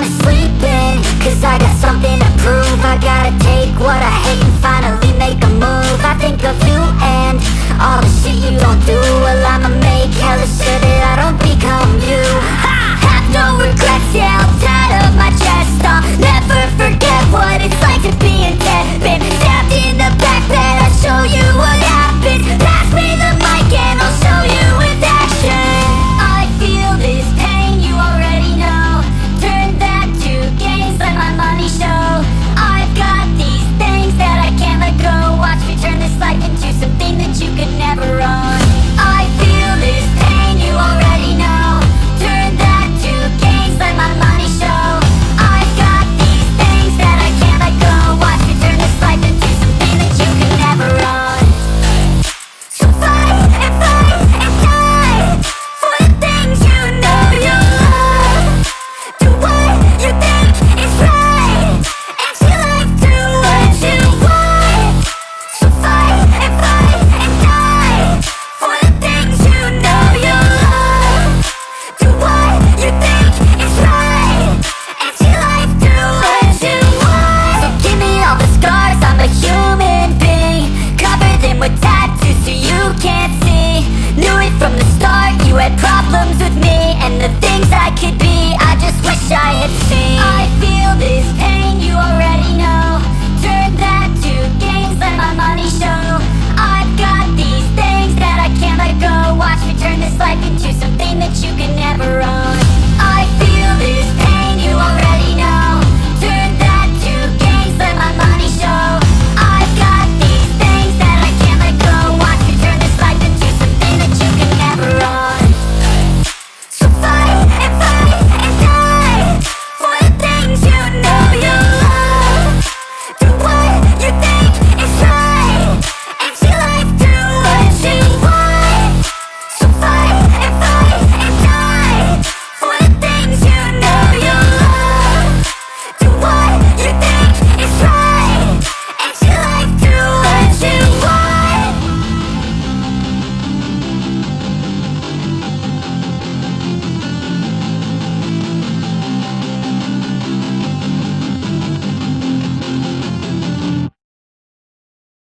I'm sleep Cause I got something to prove. I gotta take what I hate and finally make a move. I think of you and all the